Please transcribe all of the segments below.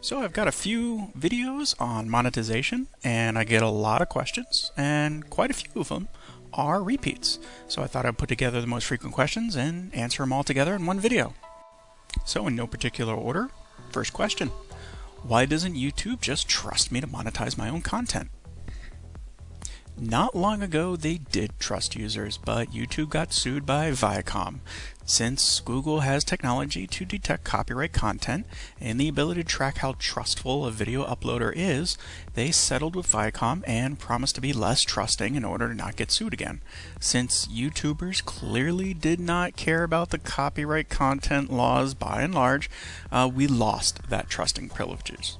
So I've got a few videos on monetization and I get a lot of questions and quite a few of them are repeats. So I thought I'd put together the most frequent questions and answer them all together in one video. So in no particular order, first question. Why doesn't YouTube just trust me to monetize my own content? Not long ago, they did trust users, but YouTube got sued by Viacom. Since Google has technology to detect copyright content and the ability to track how trustful a video uploader is, they settled with Viacom and promised to be less trusting in order to not get sued again. Since YouTubers clearly did not care about the copyright content laws by and large, uh, we lost that trusting privileges.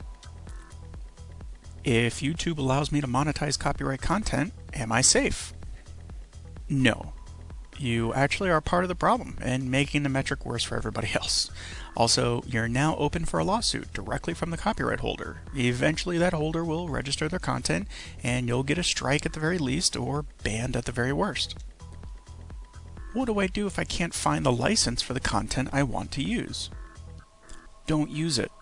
If YouTube allows me to monetize copyright content, am I safe? No. You actually are part of the problem and making the metric worse for everybody else. Also, you're now open for a lawsuit directly from the copyright holder. Eventually, that holder will register their content and you'll get a strike at the very least or banned at the very worst. What do I do if I can't find the license for the content I want to use? Don't use it.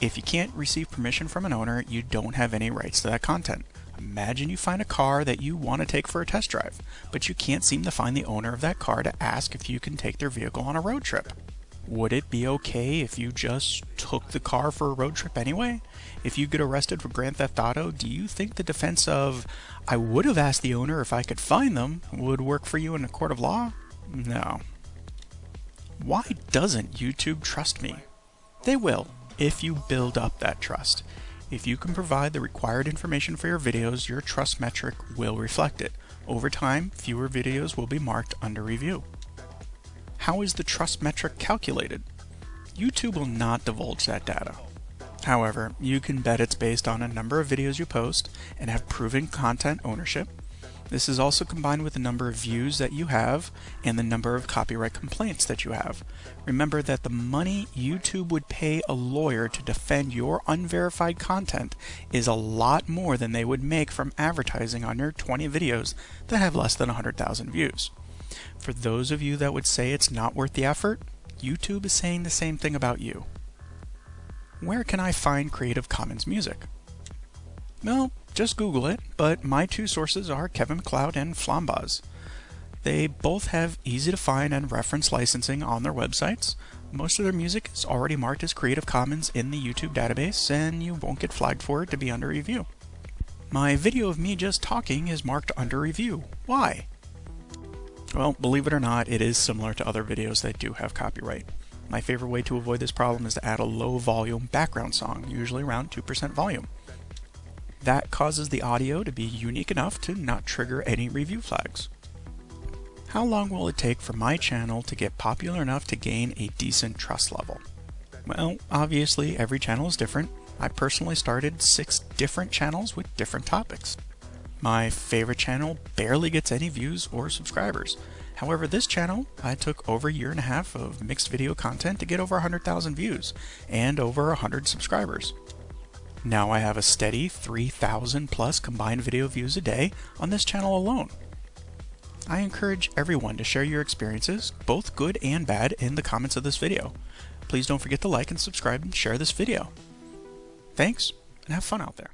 If you can't receive permission from an owner, you don't have any rights to that content. Imagine you find a car that you want to take for a test drive, but you can't seem to find the owner of that car to ask if you can take their vehicle on a road trip. Would it be okay if you just took the car for a road trip anyway? If you get arrested for Grand Theft Auto, do you think the defense of, I would have asked the owner if I could find them, would work for you in a court of law? No. Why doesn't YouTube trust me? They will if you build up that trust. If you can provide the required information for your videos, your trust metric will reflect it. Over time, fewer videos will be marked under review. How is the trust metric calculated? YouTube will not divulge that data. However, you can bet it's based on a number of videos you post and have proven content ownership, this is also combined with the number of views that you have and the number of copyright complaints that you have. Remember that the money YouTube would pay a lawyer to defend your unverified content is a lot more than they would make from advertising on your 20 videos that have less than 100,000 views. For those of you that would say it's not worth the effort, YouTube is saying the same thing about you. Where can I find Creative Commons music? Well, just Google it, but my two sources are Kevin MacLeod and Flambaz. They both have easy to find and reference licensing on their websites. Most of their music is already marked as Creative Commons in the YouTube database, and you won't get flagged for it to be under review. My video of me just talking is marked under review. Why? Well, believe it or not, it is similar to other videos that do have copyright. My favorite way to avoid this problem is to add a low volume background song, usually around 2% volume. That causes the audio to be unique enough to not trigger any review flags. How long will it take for my channel to get popular enough to gain a decent trust level? Well, obviously every channel is different. I personally started six different channels with different topics. My favorite channel barely gets any views or subscribers. However, this channel, I took over a year and a half of mixed video content to get over 100,000 views and over 100 subscribers. Now I have a steady 3,000 plus combined video views a day on this channel alone. I encourage everyone to share your experiences, both good and bad, in the comments of this video. Please don't forget to like and subscribe and share this video. Thanks, and have fun out there.